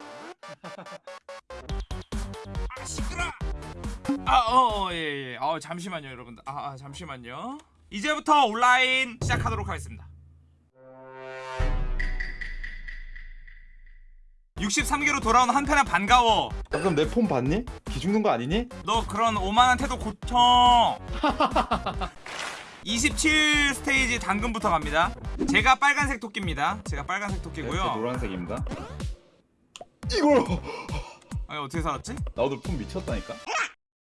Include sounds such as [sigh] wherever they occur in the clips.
[laughs] 아 시끄러. 아어예예. 어, 잠시만요 여러분들. 아, 아 잠시만요. 이제부터 온라인 시작하도록 하겠습니다. 63개로 돌아온 한편의 반가워. 방금 내 폰 봤니? 기 죽는 거 아니니? 너 그런 오만한 태도 고쳐. [laughs] 27 스테이지 당근부터 갑니다. 제가 빨간색 토끼입니다. 제가 빨간색 제 토끼고요. 노란색입니다. 이걸 아니 어떻게 살았지? 나 오늘 폰 미쳤다니까.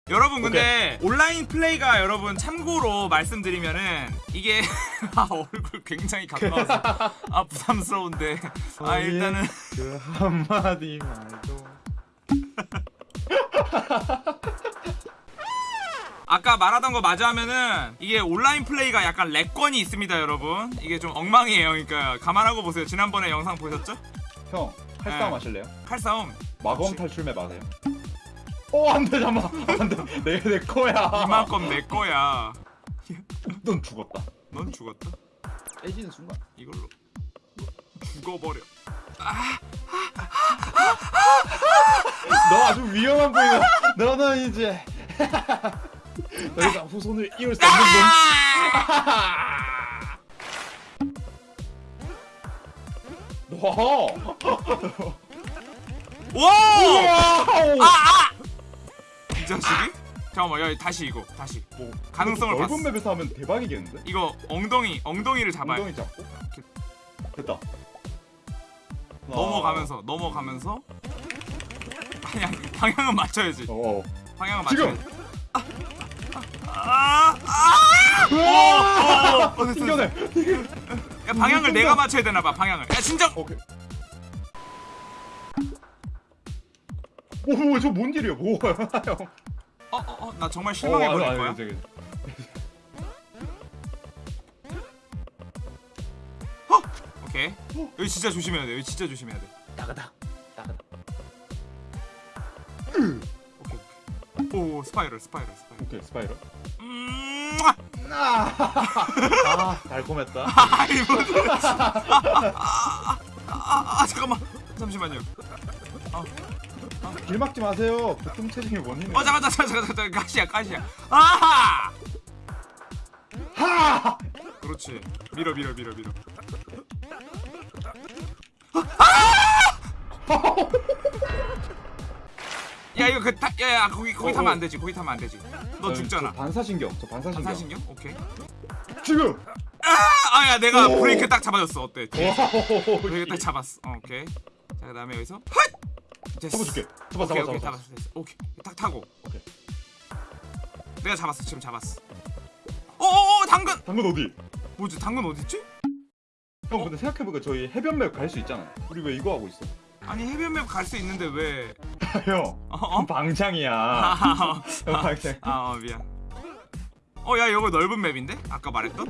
여러분 근데 온라인 플레이가 여러분 참고로 말씀드리면은 이게 [laughs] 아 얼굴 굉장히 가까워서 [laughs] 아 부담스러운데 아 일단은 그 한마디 말도. [laughs] 아까 말하던 거 맞아 하면은 이게 온라인 플레이가 약간 렉권이 있습니다 여러분 이게 좀 엉망이에요 그러니까 감안하고 보세요 지난번에 영상 보셨죠? 형 칼싸움 네. 하실래요? 칼싸움 마검. 탈출맵 아세요? 어 안돼 잠만 안돼 내, 내 거야. 이만큼 내 거야 넌 죽었다. 넌 죽었다 깨지는 순간. 이걸로 죽어버려 너 아주 위험한 보이네. 너는 이제 더 이상 후손을 이을 수 없는 놈. 와. 와! 와. 이 자식이? 잠깐만 야 다시 이거 다시 뭐, 가능성을 넓은 봤어. 맵에서 하면 대박이겠는데? 이거 엉덩이 엉덩이를 잡아요 엉덩이 잡고 됐다. 넘어가면서 넘어가면서 방향 방향은 맞춰야지 어. 방향은 지금! 맞춰야지 아, 아! 오, 오, 어, 됐어, 됐어. 튕겨내. 야, 방향을 내가 맞춰야 되나 봐 방향을 야 진정 오케이. 오, 뭐, 저뭔 일이야, 뭐. 형. 어 어 어 나 정말 실망해 어, 버릴 아니, 거야 아니, 저기. 오케이 여기 진짜 조심해야 돼 여기 진짜 조심해야 돼 나가다. 나가다. 오케이 오 spiral spiral spiral 오케이, spiral. 음 아, 아 달콤했다. 아, 아, 아 잠깐만. 잠시만요. 길 막지 마세요. 보통 체중의 원인은. 어 잠깐 잠깐 잠깐 잠깐 가시야 가시야. 아하! 하! 그렇지. 밀어 밀어 밀어 밀어. 야 이거 그 타, 야야 거기 거기 어, 타면 어. 안 되지 거기 타면 안 되지 너저 죽잖아 반사신경. 저 반사신경. 반사신경 오케이 지금. 아 야 내가 오. 브레이크 딱 잡아줬어 어때 와. 브레이크 딱 잡았어 어, 오케이 자 그다음에 여기서 헛 됐어. 잡아줄게. 잡아, 오케이 잡아, 오케이 잡아. 잡았어 됐어 오케이 딱 타고 오케이. 내가 잡았어 지금 잡았어 어어어 당근 당근 어디? 뭐지 당근 어딨지? 형 근데 생각해보니까 저희 해변맵 갈 수 있잖아. 우리 왜 이거 하고 있어? 아니 해변맵 갈 수 있는데 왜 형. 어? 어? 방장이야. 아, 형 방장. 아 어, 미안 어야 이거 넓은 맵인데? 아까 말했던?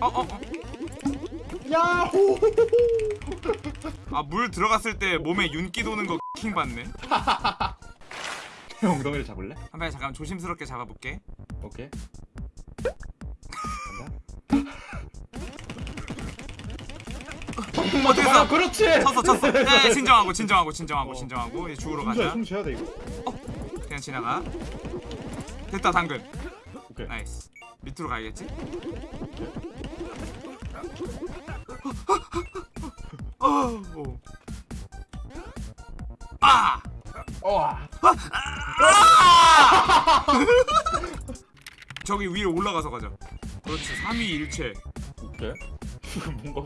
어어어 어, 야호. 아물 들어갔을 때 몸에 윤기 도는 거 킹 받네 [laughs] 형 엉덩이를 잡을래? 한번 잠깐 조심스럽게 잡아볼게 오케이. 어떻게 아, 서 그렇지. 쳤어 쳤어 [laughs] 네, 진정하고 진정하고 진정하고 어. 진정하고 이제 죽으러 숨 쉬어야 가자 숨 쉬어야 돼 이거. 그냥 지나가 됐다 당근 오케이. nice 밑으로 가야겠지? 어, 오. 아! 어. [laughs] 저기 위로 올라가서 가자 그렇지 3위 일체 오케이. [laughs] 뭔가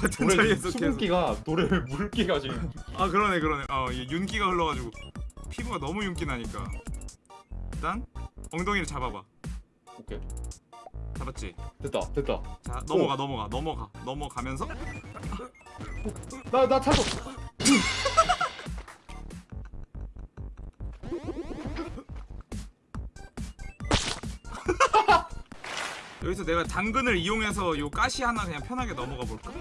같은 자리에서 계속 수분기가 노래를 [laughs] 물기가 지금. 아 그러네 그러네 어 윤기가 흘러가지고 피부가 너무 윤기 나니까 일단 엉덩이를 잡아봐 오케이. 잡았지? 됐다. 됐다. 자 넘어가 넘어가 넘어가 넘어가면서 나 나 찾아. [laughs] 여기서 내가 당근을 이용해서 요 가시 하나 그냥 편하게 넘어가 볼까?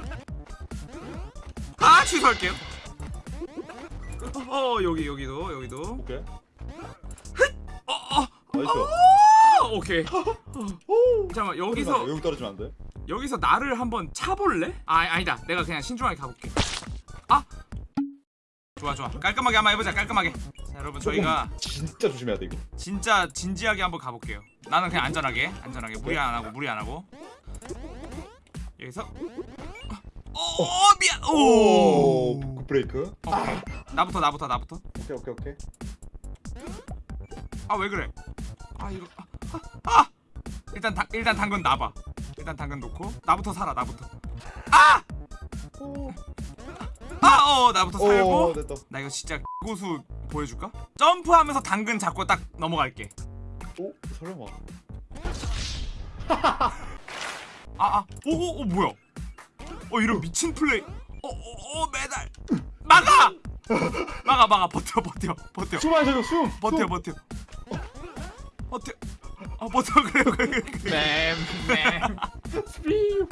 아 취소할게요. 어 여기 여기도 여기도. 오케이. 어, nice. 어! 오케이. 오. 잠깐만 여기서 여기 떨어지면 안 돼. 여기서 나를 한번 차볼래? 아 아니다. 내가 그냥 신중하게 가볼게. 아! 좋아 좋아. 깔끔하게 한번 해보자 깔끔하게. 자 여러분 저희가 진짜 조심해야 돼 이거. 진짜 진지하게 한번 가볼게요. 나는 그냥 안전하게 안전하게. 무리 안 하고 무리 안 하고. 여기서 어, 어 미안 오 오, good brake. 오케이. 나부터 나부터 나부터 오케이 오케이 오케이. 아 왜 그래 아 이거 아, 아, 아! 일단 당 일단 당근 놔봐 일단 당근 놓고 나부터 살아 나부터 아! 오, 아 어 나부터 살고 오. 나 이거 진짜 고수 보여줄까? 점프하면서 당근 잡고 딱 넘어갈게 오 설마. 아 아 오 오 오, 뭐야 어 이런 미친 플레이. 어어 어 메달. 막아! 막아 막아. 버텨 버텨 버텨. 숨 마셔줘 숨. 버텨 숨. 버텨. 버텨. 아 버텨. [laughs] 그래 그래 그래. 맴맴. 스피우.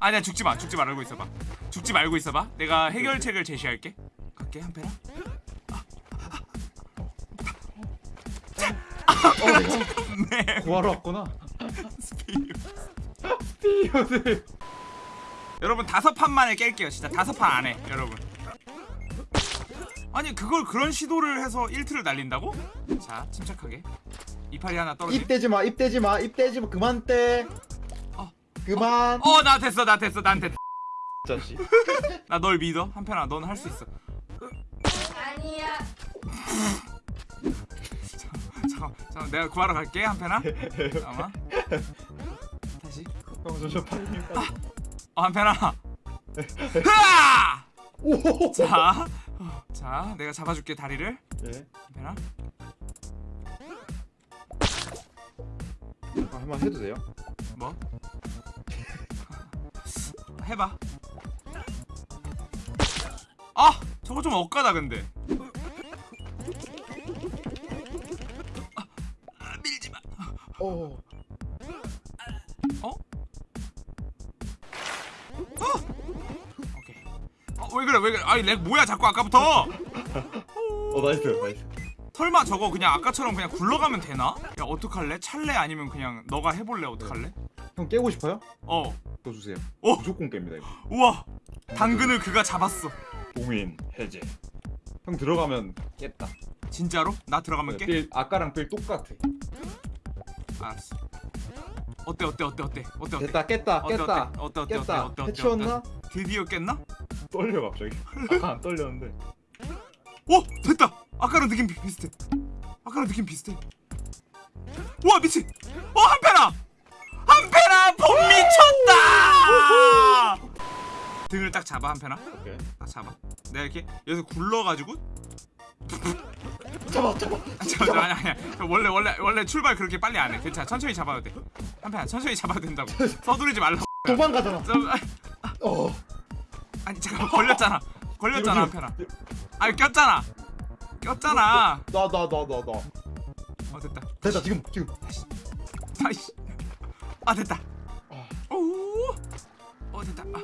아니야 죽지 마. 죽지 말고 있어봐. 죽지 말고 있어봐. 내가 해결책을 제시할게. 갈게 한패라 네 구하러 왔구나. 스피드 스피우들. 여러분 다섯 판 만에 깰게요 진짜 다섯 판 안에 여러분 아니 그걸 그런 시도를 해서 1트를 날린다고? 자 침착하게 이파리 하나 떨어지 입 대지 마. 입 대지 마. 입 대지 마. 그만 떼. 어. 그만. 어나 됐어 나 됐어 난 됐어 자식. 나 널 믿어 한편아 넌 할 수 있어 아니야. 잠깐 잠깐 내가 구하러 갈게 한편아 잠깐만 다시 형 저저 파이팅. 어 흐아! 오. 자, 어, 자 내가 잡아줄게 다리를 예. 한편아 아, 한번 해도 돼요? 뭐? 해봐. 아, 저거 좀 억까다 근데. 오. 오케이. 어, 왜 그래, 왜 그래? 아니 lag 뭐야 자꾸 아까부터? 어 nice nice. 설마 저거 그냥 아까처럼 그냥 굴러가면 되나? 야 어떡할래? 찰래 아니면 그냥 너가 해볼래? 어떡할래? 형 깨고 싶어요? 어, 또 주세요. 어, 무조건 깹니다 이거. 우와, 당근을 그가 잡았어. 봉인 해제. 형 들어가면 깼다. 진짜로? 나 들어가면 깨? 빌 아까랑 빌 똑같아. 알았어. 어때 어때 어때 어때 어때 어때? 됐다 깼다 어때, 깼다 어때 어때 어때 깼다. 어때 어때 해치웠나? 드디어 깼나? 떨려 갑자기. 아까 안 떨렸는데. 오 됐다. 아까랑 느낌 비- 비슷해. 아까랑 느낌 비슷해. 와 미친. 어 한패나. 한패나 봄 미쳤다. 등을 딱 잡아 한패나. 오케이. 딱 잡아. 내가 이렇게 여기서 굴러가지고. 잡아 잡아. 잠깐 아니 아니 원래 원래 원래 출발 그렇게 빨리 안 해. 괜찮아 천천히 잡아도 돼. 한패나 천천히 잡아도 된다고. [laughs] 서두르지 말라고. 도망가잖아. 좀, 아, 어. 아니 잠깐 걸렸잖아. 걸렸잖아 한패나. 아니 꼈잖아. 꼈잖아. 나 나 나 나 나. 어 됐다. 됐다 지금 지금. 아이씨. 아 됐다. 아. 오. 어 됐다. 아.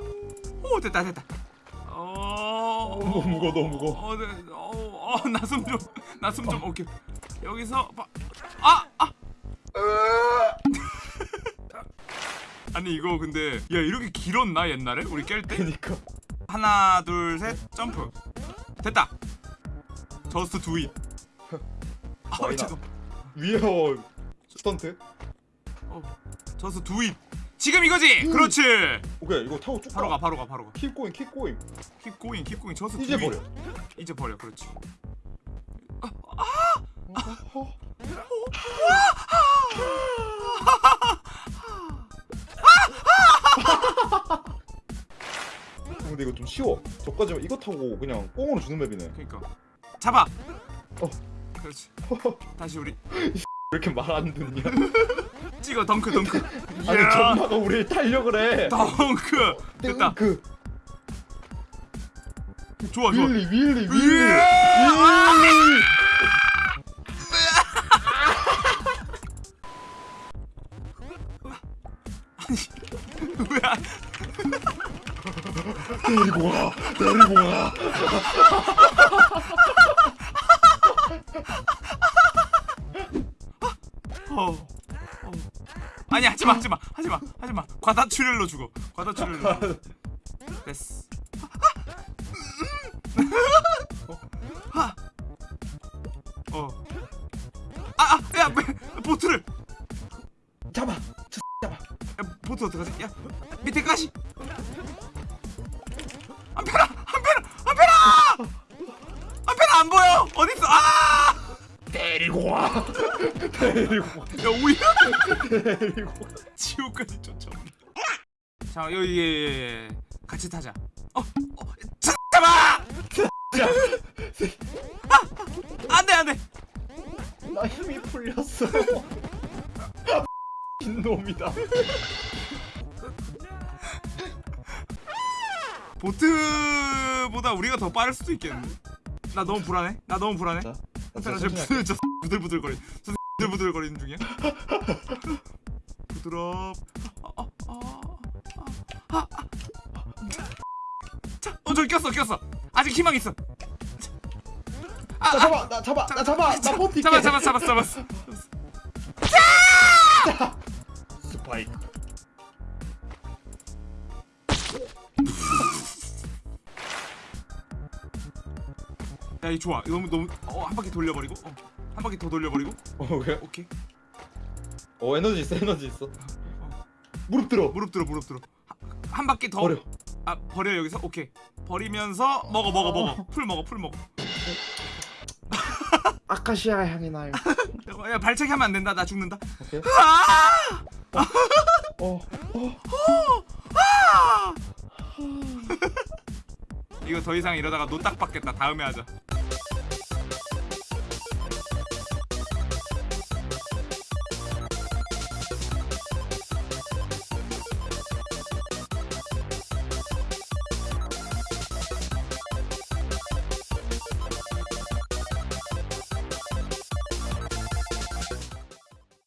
오 됐다 됐다. 어. 너무 무거워 너무 무거워. 어, 네. 어, 어, 나숨 좀. 나숨 좀. 오케이. 여기서 봐. 아, 아. [laughs] 아니 이거 근데 야 이렇게 길었나 옛날에 우리 깰 때? 그니까. 하나 둘 셋 점프. 됐다. just do it. 아 why not. [laughs] 죄송. we're stunt. 어, just do it. 지금 이거지. 그렇지. 오케이 이거 타고 쭉 바로 가 바로 가 바로 가. keep going keep going. keep going keep going just 이제. 버려. 이제 버려. 그렇지. 어. 근데 이거 좀 쉬워. 저까지 이거 타고 그냥 꽁으로 주는 맵이네. 왜 그러니까. 잡아. 어. 그렇지. [laughs] 다시 우리 [laughs] 이렇게 말 안 듣냐? [laughs] 찍어 덩크 덩크. 아니 야. 전마가 우리 타려고 그래. 덩크. 됐다. 그 좋아 좋아. 윌리 윌리 윌리 윌리. 윌리. 왜 안- 데리고 와 데리고 와. 아니 하지마 하지마 하지마 하지마 과다출혈로 죽어 과다출혈로. 됐어 어. 야, 와. 지옥까지 쫓아온다. 자, 여기 예, 예, 예. 같이 타자. 어, 어, 자, 잡아. 아, 안돼, 안돼. 나 힘이 풀렸어. [laughs] 놈이다. 보트보다 우리가 더 빠를 수도 있겠는데. 나 너무 불안해. 나 너무 불안해. 부들 저 [laughs] 부들부들거리. 저 부들부들 거리는 중이야. 부드럽. 자, 어 저기 꼈어, 꼈어. 아직 희망 있어. 아, 나 잡아. 나 잡아. 나 잡아. 나 버틸게. 잡아, 잡아, 잡았어, 잡았어. 스파이크. 야, 이 좋아. 너무 너무 어, 한 바퀴 돌려버리고, 어, 한 바퀴 더 돌려버리고. 어 왜? 오케이. 어 에너지 있어. 에너지 있어. 무릎 들어. 무릎 들어, 무릎 들어. 한, 한 바퀴 더. 버려. 아 버려 여기서 오케이 버리면서 먹어 먹어 먹어 풀 먹어 풀 먹어 [laughs] 아카시아 향이 나요. 야 발차기 하면 안 된다 나 죽는다 오케이. 아! 어. 어. [laughs] 이거 더 이상 이러다가 노딱 받겠다 다음에 하자